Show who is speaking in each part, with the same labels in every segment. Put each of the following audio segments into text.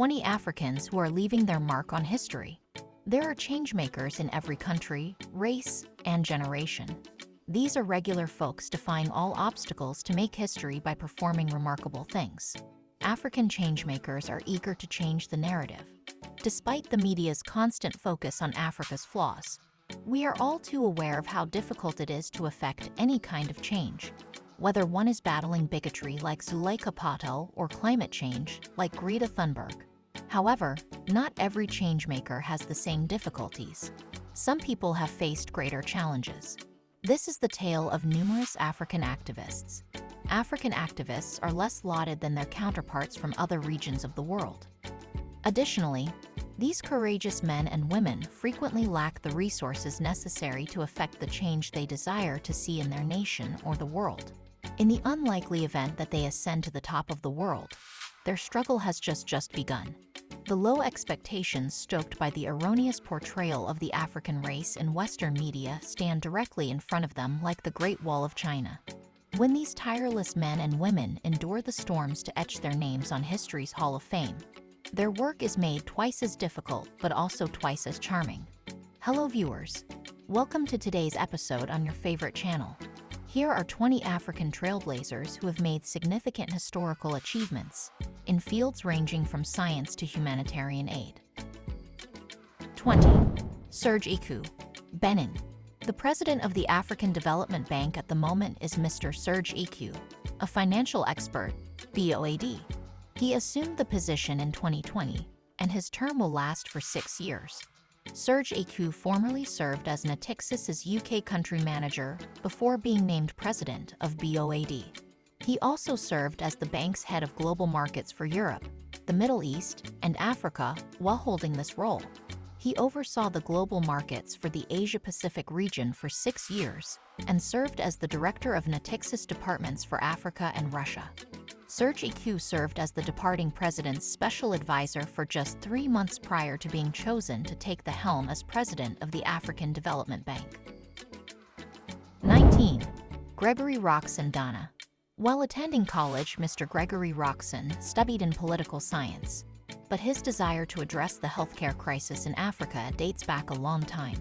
Speaker 1: 20 Africans who are leaving their mark on history. There are changemakers in every country, race, and generation. These are regular folks defying all obstacles to make history by performing remarkable things. African changemakers are eager to change the narrative. Despite the media's constant focus on Africa's flaws, we are all too aware of how difficult it is to effect any kind of change, whether one is battling bigotry like Zuleyka Patel or climate change like Greta Thunberg. However, not every changemaker has the same difficulties. Some people have faced greater challenges. This is the tale of numerous African activists. African activists are less lauded than their counterparts from other regions of the world. Additionally, these courageous men and women frequently lack the resources necessary to effect the change they desire to see in their nation or the world. In the unlikely event that they ascend to the top of the world, their struggle has just just begun. The low expectations stoked by the erroneous portrayal of the African race in Western media stand directly in front of them like the Great Wall of China. When these tireless men and women endure the storms to etch their names on history's Hall of Fame, their work is made twice as difficult but also twice as charming. Hello viewers, welcome to today's episode on your favorite channel. Here are 20 African trailblazers who have made significant historical achievements in fields ranging from science to humanitarian aid. 20. Serge Ekué, Benin. The president of the African Development Bank at the moment is Mr. Serge Ekué, a financial expert, BOAD. He assumed the position in 2020, and his term will last for six years. Serge Ekué formerly served as Natixis's UK country manager before being named president of BOAD. He also served as the bank's head of global markets for Europe, the Middle East, and Africa while holding this role. He oversaw the global markets for the Asia-Pacific region for six years and served as the director of Natixis departments for Africa and Russia. Serge Ekué served as the departing president's special advisor for just three months prior to being chosen to take the helm as president of the African Development Bank. 19. Gregory Rockson Ghana While attending college, Mr. Gregory Rockson studied in political science, but his desire to address the healthcare crisis in Africa dates back a long time.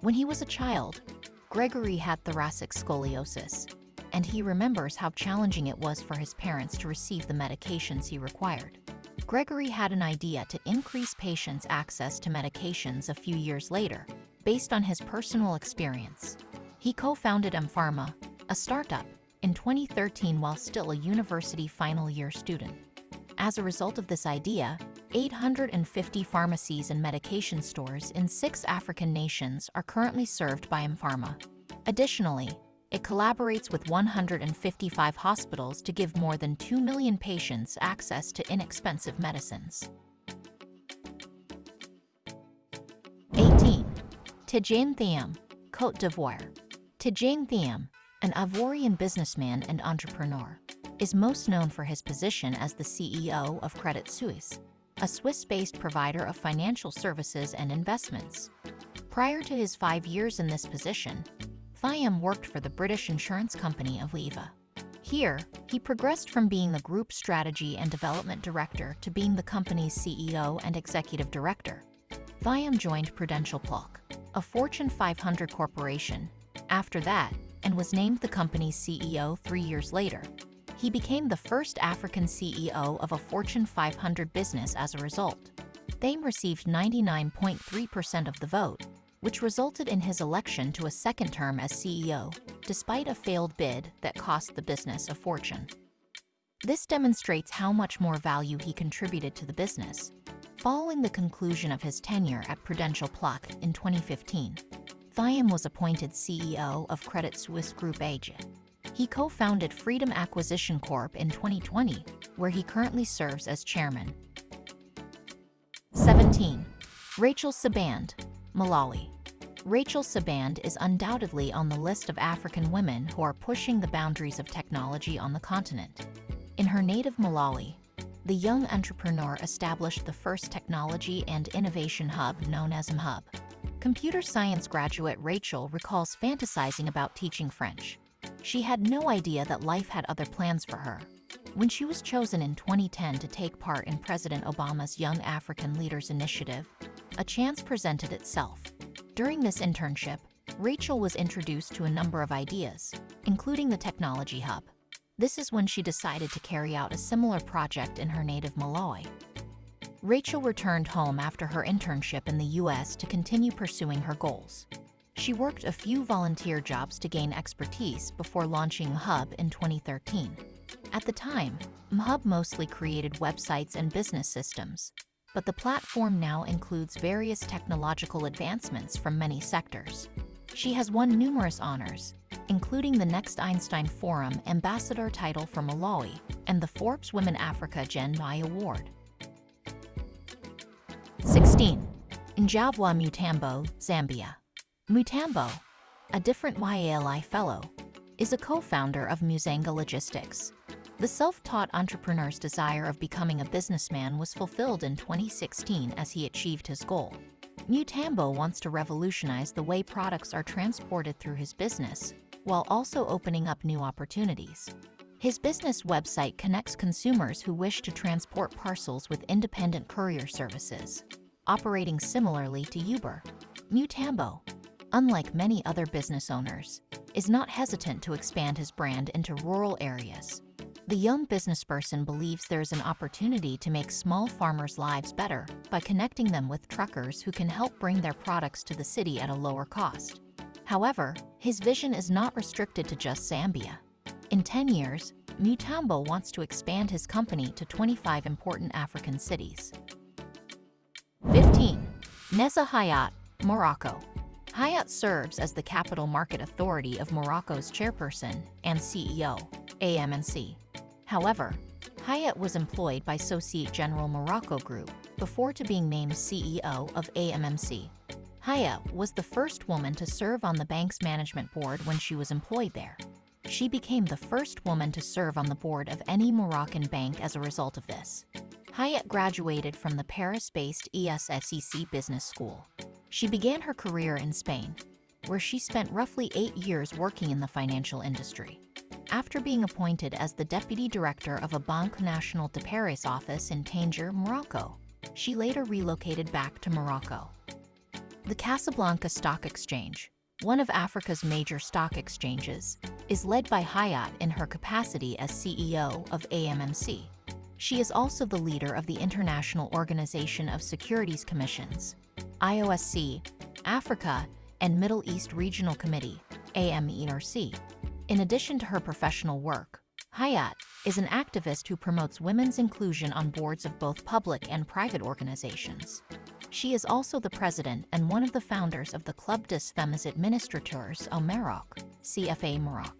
Speaker 1: When he was a child, Gregory had thoracic scoliosis, and he remembers how challenging it was for his parents to receive the medications he required. Gregory had an idea to increase patients' access to medications a few years later, based on his personal experience. He co-founded mPharma, a startup, in 2013 while still a university final year student. As a result of this idea, 850 pharmacies and medication stores in six African nations are currently served by mPharma. Additionally, it collaborates with 155 hospitals to give more than 2 million patients access to inexpensive medicines. 18. Tidjane Thiam, Côte d'Ivoire. Tidjane Thiam, an Ivorian businessman and entrepreneur, is most known for his position as the CEO of Credit Suisse, a Swiss-based provider of financial services and investments. Prior to his five years in this position, Thiam worked for the British insurance company Aviva. Here, he progressed from being the group strategy and development director to being the company's CEO and executive director. Thiam joined Prudential Plc, a Fortune 500 corporation, after that, and was named the company's CEO three years later. He became the first African CEO of a Fortune 500 business as a result. Thiam received 99.3% of the vote, which resulted in his election to a second term as CEO, despite a failed bid that cost the business a fortune. This demonstrates how much more value he contributed to the business. Following the conclusion of his tenure at Prudential Plc in 2015, Thiam was appointed CEO of Credit Suisse Group AG. He co-founded Freedom Acquisition Corp in 2020, where he currently serves as chairman. 17. Rachel Sibande, Malawi. Rachel Sibande is undoubtedly on the list of African women who are pushing the boundaries of technology on the continent. In her native Malawi, the young entrepreneur established the first technology and innovation hub known as mHub. Computer science graduate Rachel recalls fantasizing about teaching French. She had no idea that life had other plans for her. When she was chosen in 2010 to take part in President Obama's Young African Leaders Initiative, a chance presented itself. During this internship, Rachel was introduced to a number of ideas, including the Technology Hub. This is when she decided to carry out a similar project in her native Malawi. Rachel returned home after her internship in the U.S. to continue pursuing her goals. She worked a few volunteer jobs to gain expertise before launching Hub in 2013. At the time, MHub mostly created websites and business systems, but the platform now includes various technological advancements from many sectors. She has won numerous honors, including the Next Einstein Forum Ambassador title for Malawi and the Forbes Women Africa Gen Y Award. 16. Njavwa Mutambo, Zambia. Mutambo, a different YALI fellow, is a co-founder of Musanga Logistics. The self-taught entrepreneur's desire of becoming a businessman was fulfilled in 2016 as he achieved his goal. Mutambo wants to revolutionize the way products are transported through his business, while also opening up new opportunities. His business website connects consumers who wish to transport parcels with independent courier services, operating similarly to Uber. Mutambo, unlike many other business owners, is not hesitant to expand his brand into rural areas. The young businessperson believes there is an opportunity to make small farmers' lives better by connecting them with truckers who can help bring their products to the city at a lower cost. However, his vision is not restricted to just Zambia. In 10 years, Mutambo wants to expand his company to 25 important African cities. 15. Nezha Hayat, Morocco. Hayat serves as the Capital Market Authority of Morocco's chairperson and CEO, AMMC. However, Hayat was employed by Societe Generale Morocco Group before to being named CEO of AMMC. Hayat was the first woman to serve on the bank's management board when she was employed there. She became the first woman to serve on the board of any Moroccan bank as a result of this. Hayat graduated from the Paris-based ESSEC Business School. She began her career in Spain, where she spent roughly eight years working in the financial industry. After being appointed as the deputy director of a Banque Nationale de Paris office in Tanger, Morocco, she later relocated back to Morocco. The Casablanca Stock Exchange, one of Africa's major stock exchanges, is led by Hayat in her capacity as CEO of AMMC. She is also the leader of the International Organization of Securities Commissions, IOSC, Africa and Middle East Regional Committee, AMERC. In addition to her professional work, Hayat is an activist who promotes women's inclusion on boards of both public and private organizations. She is also the president and one of the founders of the Club des Femmes Administrateurs au Maroc, CFA Maroc.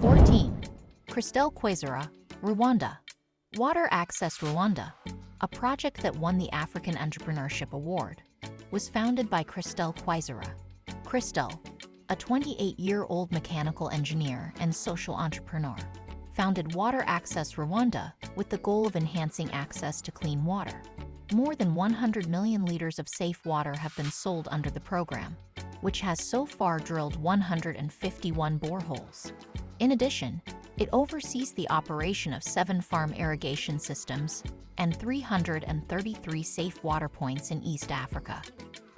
Speaker 1: 14. Christelle Kwizera, Rwanda. Water Access Rwanda, a project that won the African Entrepreneurship Award, was founded by Christelle Kwizera. Christelle, a 28-year-old mechanical engineer and social entrepreneur, founded Water Access Rwanda with the goal of enhancing access to clean water. More than 100 million liters of safe water have been sold under the program, which has so far drilled 151 boreholes. In addition, it oversees the operation of seven farm irrigation systems and 333 safe water points in East Africa.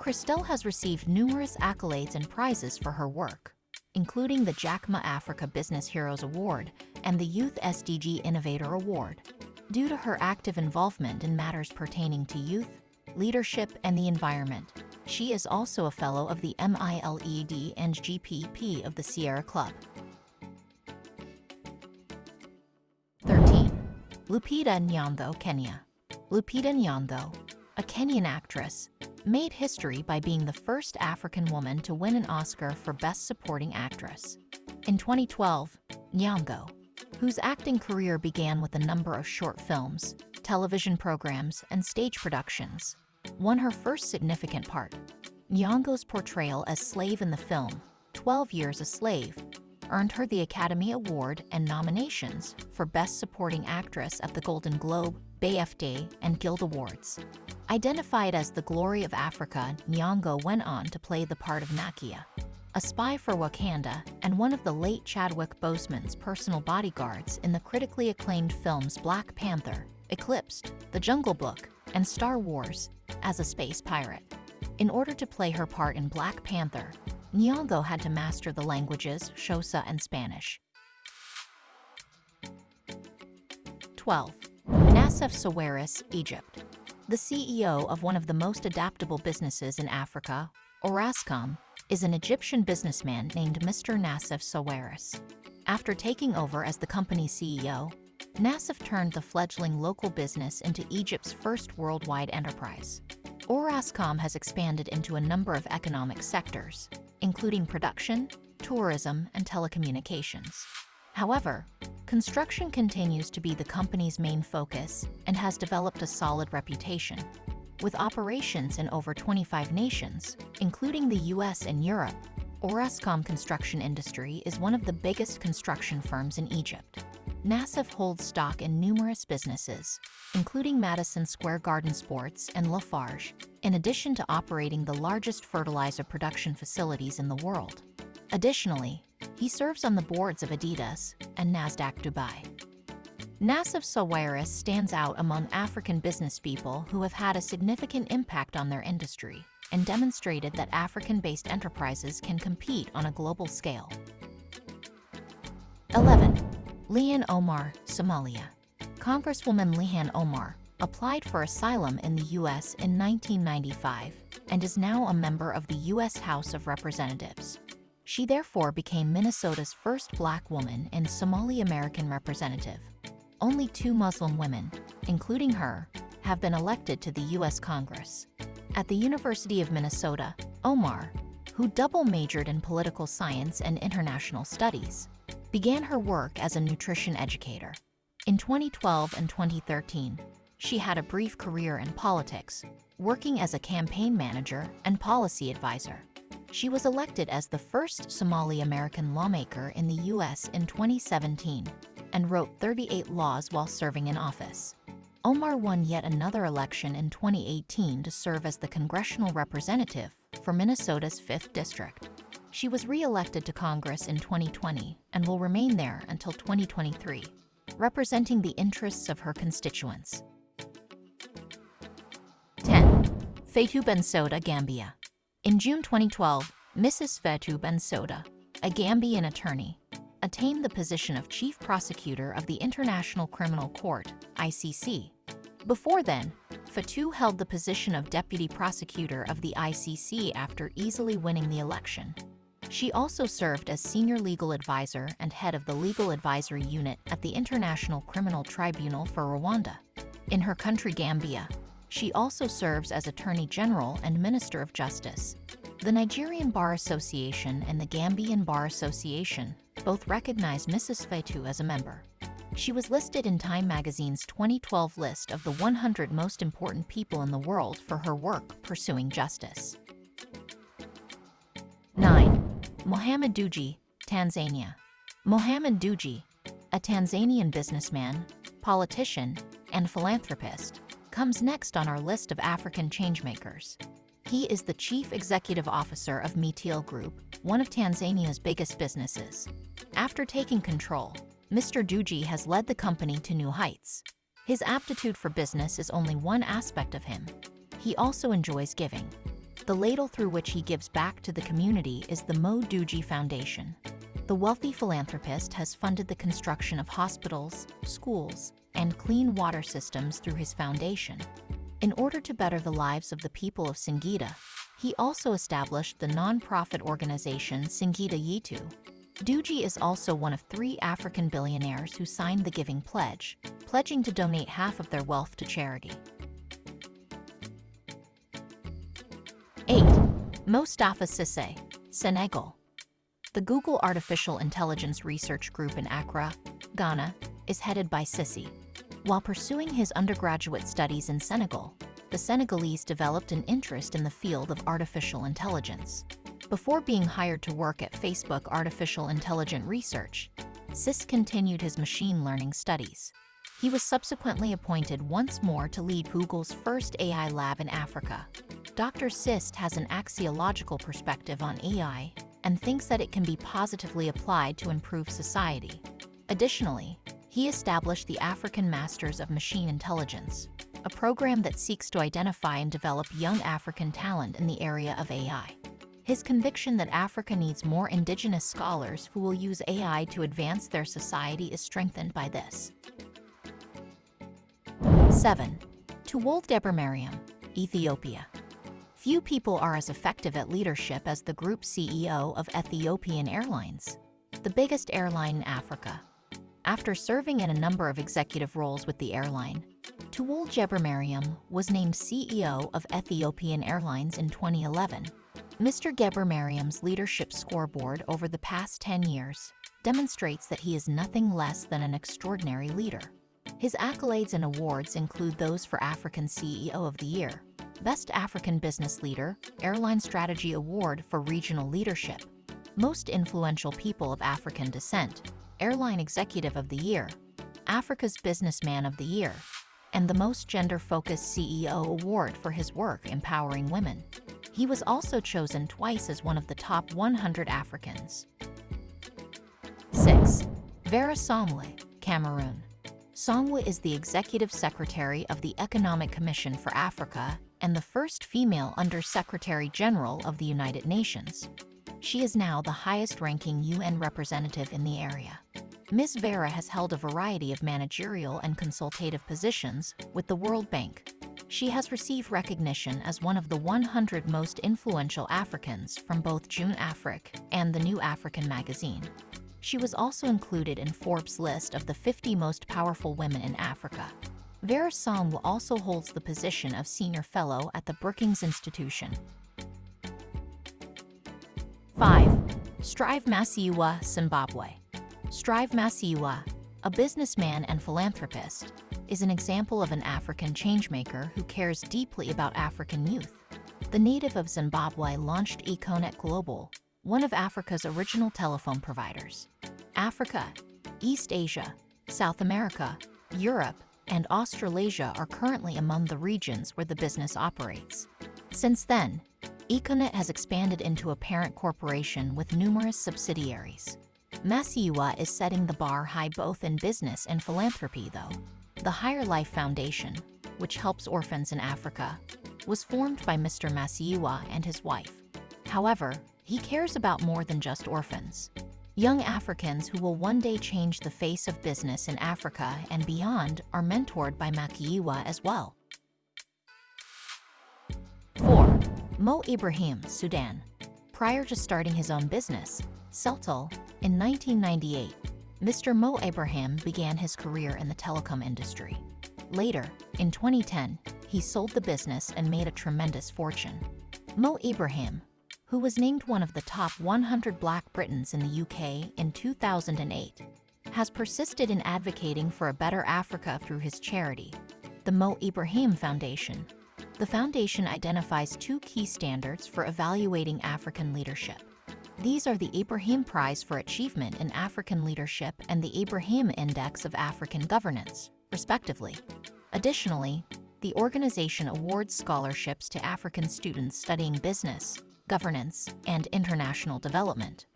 Speaker 1: Christelle has received numerous accolades and prizes for her work, including the Jack Ma Africa Business Heroes Award and the Youth SDG Innovator Award. Due to her active involvement in matters pertaining to youth, leadership, and the environment, she is also a fellow of the MILED and GPP of the Sierra Club. 13. Lupita Nyong'o, Kenya. Lupita Nyong'o, a Kenyan actress, made history by being the first African woman to win an Oscar for Best Supporting Actress. In 2012, Nyong'o, whose acting career began with a number of short films, television programs, and stage productions, won her first significant part. Nyong'o's portrayal as slave in the film, 12 Years a Slave, earned her the Academy Award and nominations for Best Supporting Actress at the Golden Globe, BAFTA, and Guild Awards. Identified as the glory of Africa, Nyong'o went on to play the part of Nakia. a spy for Wakanda and one of the late Chadwick Boseman's personal bodyguards in the critically acclaimed films Black Panther, Eclipsed, The Jungle Book, and Star Wars, as a space pirate. In order to play her part in Black Panther, Nyong'o had to master the languages Xhosa and Spanish. 12. Nassef Sawiris, Egypt. The CEO of one of the most adaptable businesses in Africa, Orascom, is an Egyptian businessman named Mr. Nassef Sawiris. After taking over as the company's CEO, Nassef turned the fledgling local business into Egypt's first worldwide enterprise. Orascom has expanded into a number of economic sectors, including production, tourism, and telecommunications. However, construction continues to be the company's main focus and has developed a solid reputation. With operations in over 25 nations, including the US and Europe, Orascom Construction Industry is one of the biggest construction firms in Egypt. Nassef holds stock in numerous businesses, including Madison Square Garden Sports and Lafarge, in addition to operating the largest fertilizer production facilities in the world. Additionally, he serves on the boards of Adidas and Nasdaq Dubai. Nassef Sawiris stands out among African businesspeople who have had a significant impact on their industry and demonstrated that African-based enterprises can compete on a global scale. 11. Ilhan Omar, Somalia. Congresswoman Ilhan Omar applied for asylum in the U.S. in 1995 and is now a member of the U.S. House of Representatives. She therefore became Minnesota's first black woman and Somali American representative. Only two Muslim women, including her, have been elected to the U.S. Congress. At the University of Minnesota, Omar, who double majored in political science and international studies, began her work as a nutrition educator. In 2012 and 2013, she had a brief career in politics, working as a campaign manager and policy advisor. She was elected as the first Somali American lawmaker in the U.S. in 2017 and wrote 38 laws while serving in office. Omar won yet another election in 2018 to serve as the congressional representative for Minnesota's 5th District. She was re-elected to Congress in 2020 and will remain there until 2023, representing the interests of her constituents. Fatou Bensouda, Gambia. In June 2012, Mrs. Fatou Bensouda, a Gambian attorney, attained the position of Chief Prosecutor of the International Criminal Court, ICC. Before then, Fatou held the position of Deputy Prosecutor of the ICC after easily winning the election. She also served as senior legal advisor and head of the legal advisory unit at the International Criminal Tribunal for Rwanda. In her country Gambia, she also serves as Attorney General and Minister of Justice. The Nigerian Bar Association and the Gambian Bar Association both recognize Mrs. Fatou as a member. She was listed in Time magazine's 2012 list of the 100 most important people in the world for her work pursuing justice. 9. Mohamed Dewji, Tanzania. Mohamed Dewji, a Tanzanian businessman, politician, and philanthropist, comes next on our list of African changemakers. He is the Chief Executive Officer of MeTL Group, one of Tanzania's biggest businesses. After taking control, Mr. Dewji has led the company to new heights. His aptitude for business is only one aspect of him. He also enjoys giving. The ladle through which he gives back to the community is the Mo Dewji Foundation. The wealthy philanthropist has funded the construction of hospitals, schools, and clean water systems through his foundation. In order to better the lives of the people of Singida, he also established the non-profit organization Singida Yetu. Dewji is also one of three African billionaires who signed the Giving Pledge, pledging to donate half of their wealth to charity. 8. Mostafa Cissé, Senegal. The Google Artificial Intelligence Research Group in Accra, Ghana, is headed by Cissé. While pursuing his undergraduate studies in Senegal, the Senegalese developed an interest in the field of artificial intelligence. Before being hired to work at Facebook Artificial Intelligent Research, Cissé continued his machine learning studies. He was subsequently appointed once more to lead Google's first AI lab in Africa. Dr. Sist has an axiological perspective on AI and thinks that it can be positively applied to improve society. Additionally, he established the African Masters of Machine Intelligence, a program that seeks to identify and develop young African talent in the area of AI. His conviction that Africa needs more indigenous scholars who will use AI to advance their society is strengthened by this. 7. Tewolde Mariam, Ethiopia. Few people are as effective at leadership as the group CEO of Ethiopian Airlines, the biggest airline in Africa. After serving in a number of executive roles with the airline, Tewolde Mariam was named CEO of Ethiopian Airlines in 2011 Mr. Gebremariam's leadership scoreboard over the past 10 years demonstrates that he is nothing less than an extraordinary leader. His accolades and awards include those for African CEO of the Year, Best African Business Leader, Airline Strategy Award for Regional Leadership, Most Influential People of African Descent, Airline Executive of the Year, Africa's Businessman of the Year, and the Most Gender-Focused CEO Award for his work empowering women. He was also chosen twice as one of the top 100 Africans. 6. Vera Songwe, Cameroon. Songwe is the Executive Secretary of the Economic Commission for Africa and the first female Under-Secretary General of the United Nations. She is now the highest-ranking UN representative in the area. Ms. Vera has held a variety of managerial and consultative positions with the World Bank, she has received recognition as one of the 100 most influential Africans from both Jeune Afrique and the New African magazine. She was also included in Forbes' list of the 50 most powerful women in Africa. Vera Song also holds the position of Senior Fellow at the Brookings Institution. 5. Strive Masiyiwa, Zimbabwe Strive Masiyiwa, a businessman and philanthropist, is an example of an African changemaker who cares deeply about African youth. The native of Zimbabwe launched Econet Global, one of Africa's original telephone providers. Africa, East Asia, South America, Europe, and Australasia are currently among the regions where the business operates. Since then, Econet has expanded into a parent corporation with numerous subsidiaries. Masiyiwa is setting the bar high both in business and philanthropy, though. The Higher Life Foundation, which helps orphans in Africa, was formed by Mr. Masiyiwa and his wife. However, he cares about more than just orphans. Young Africans who will one day change the face of business in Africa and beyond are mentored by Masiyiwa as well. Mo Ibrahim, Sudan. Prior to starting his own business, Celtel, in 1998, Mr. Mo Ibrahim began his career in the telecom industry. Later, in 2010, he sold the business and made a tremendous fortune. Mo Ibrahim, who was named one of the top 100 Black Britons in the UK in 2008, has persisted in advocating for a better Africa through his charity, the Mo Ibrahim Foundation. The foundation identifies two key standards for evaluating African leadership. These are the Ibrahim Prize for Achievement in African Leadership and the Ibrahim Index of African Governance, respectively. Additionally, the organization awards scholarships to African students studying business, governance, and international development.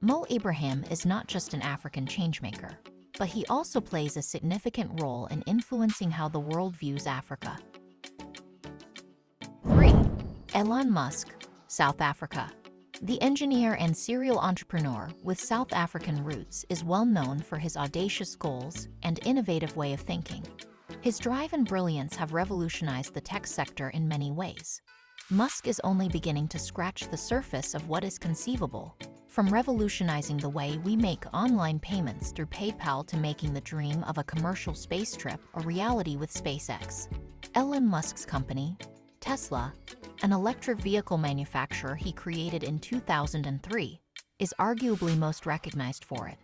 Speaker 1: Mo Ibrahim is not just an African changemaker, but he also plays a significant role in influencing how the world views Africa. 3. Elon Musk, South Africa the engineer and serial entrepreneur with South African roots is well known for his audacious goals and innovative way of thinking. His drive and brilliance have revolutionized the tech sector in many ways. Musk is only beginning to scratch the surface of what is conceivable, from revolutionizing the way we make online payments through PayPal to making the dream of a commercial space trip a reality with SpaceX. Elon Musk's company, Tesla, an electric vehicle manufacturer he created in 2003, is arguably most recognized for it.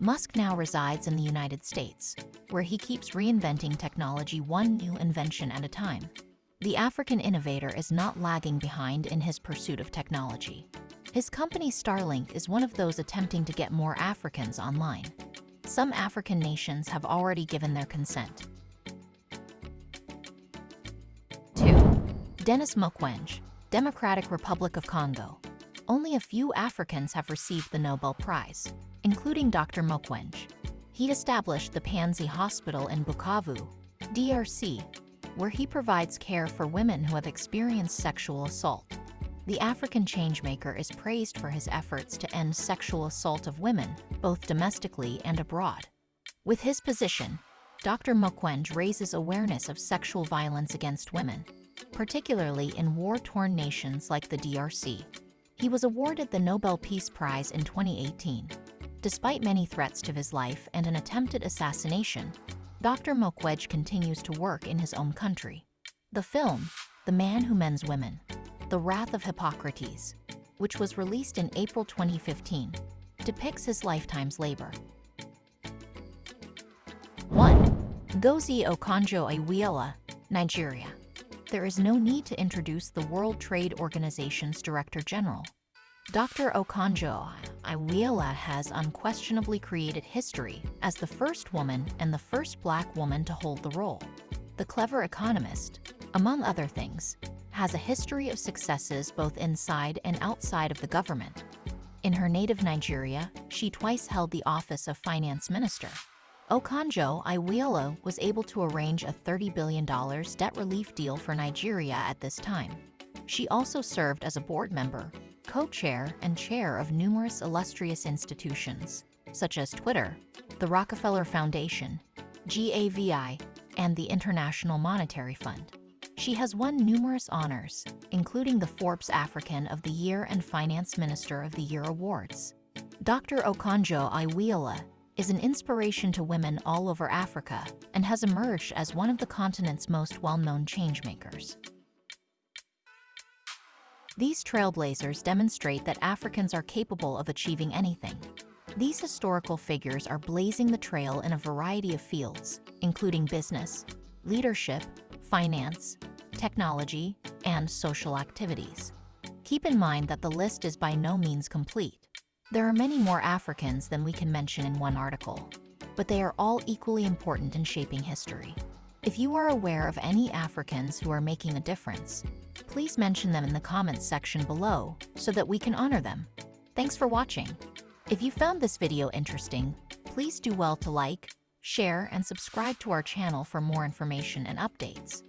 Speaker 1: Musk now resides in the United States, where he keeps reinventing technology one new invention at a time. The African innovator is not lagging behind in his pursuit of technology. His company Starlink is one of those attempting to get more Africans online. Some African nations have already given their consent, Denis Mukwege, Democratic Republic of Congo. only a few Africans have received the Nobel Prize, including Dr. Mukwege. He established the Panzi Hospital in Bukavu, DRC, where he provides care for women who have experienced sexual assault. The African changemaker is praised for his efforts to end sexual assault of women, both domestically and abroad. With his position, Dr. Mukwege raises awareness of sexual violence against women, particularly in war-torn nations like the DRC. He was awarded the Nobel Peace Prize in 2018. Despite many threats to his life and an attempted assassination, Dr. Mukwege continues to work in his own country. The film, The Man Who Mends Women, The Wrath of Hippocrates, which was released in April 2015, depicts his lifetime's labor. 1. Ngozi Okonjo-Iweala, Nigeria. There is no need to introduce the World Trade Organization's Director General. Dr. Okonjo-Iweala has unquestionably created history as the first woman and the first black woman to hold the role. The clever economist, among other things, has a history of successes both inside and outside of the government. In her native Nigeria, she twice held the office of finance minister. Okonjo-Iweala was able to arrange a $30 billion debt relief deal for Nigeria at this time. She also served as a board member, co-chair and chair of numerous illustrious institutions, such as Twitter, the Rockefeller Foundation, GAVI, and the International Monetary Fund. She has won numerous honors, including the Forbes African of the Year and Finance Minister of the Year awards. Dr. Okonjo-Iweala is an inspiration to women all over Africa and has emerged as one of the continent's most well-known changemakers. These trailblazers demonstrate that Africans are capable of achieving anything. These historical figures are blazing the trail in a variety of fields, including business, leadership, finance, technology, and social activities. Keep in mind that the list is by no means complete. There are many more Africans than we can mention in one article, but they are all equally important in shaping history. If you are aware of any Africans who are making a difference, please mention them in the comments section below so that we can honor them. Thanks for watching. If you found this video interesting, please do well to like, share, and subscribe to our channel for more information and updates.